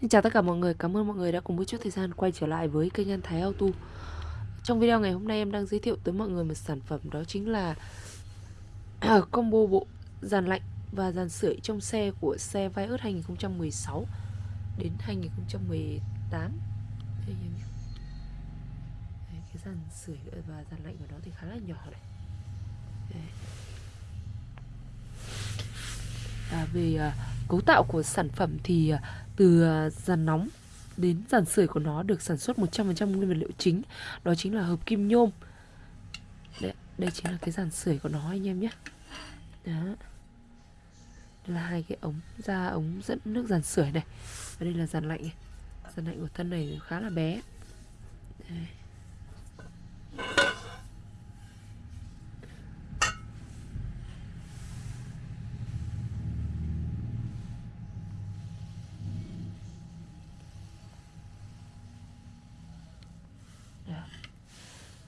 Xin chào tất cả mọi người, cảm ơn mọi người đã cùng một chút thời gian quay trở lại với kênh An Thái Auto. Trong video ngày hôm nay em đang giới thiệu tới mọi người một sản phẩm đó chính là à, Combo bộ dàn lạnh và dàn sưởi trong xe của xe Vios 2016 đến 2018 Đây em nhé. Đấy, Cái dàn sưởi và dàn lạnh của nó thì khá là nhỏ này. Đây. À, về uh, cấu tạo của sản phẩm thì à, từ à, dàn nóng đến dàn sưởi của nó được sản xuất 100% nguyên vật liệu chính. Đó chính là hợp kim nhôm. Đây, đây chính là cái dàn sưởi của nó anh em nhé. Đó. Đây là hai cái ống ra ống dẫn nước dàn sưởi này. Và đây là dàn lạnh. Này. dàn lạnh của thân này khá là bé. Đây.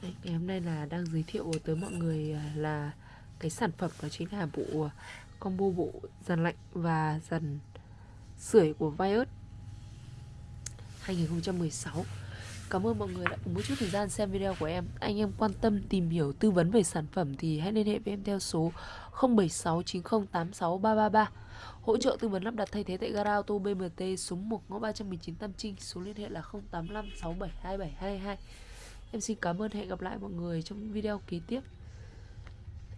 Đấy, ngày hôm nay là đang giới thiệu tới mọi người à, là cái sản phẩm đó chính là bộ à, combo bộ dàn lạnh và dàn sưởi của Vios 2016 Cảm ơn mọi người đã cùng một chút thời gian xem video của em. Anh em quan tâm tìm hiểu tư vấn về sản phẩm thì hãy liên hệ với em theo số 0769086333 Hỗ trợ tư vấn lắp đặt thay thế tại gara auto BMT số 1 ngõ 319 Tam Trinh Số liên hệ là 0856727222 Em xin cảm ơn hẹn gặp lại mọi người trong video kế tiếp.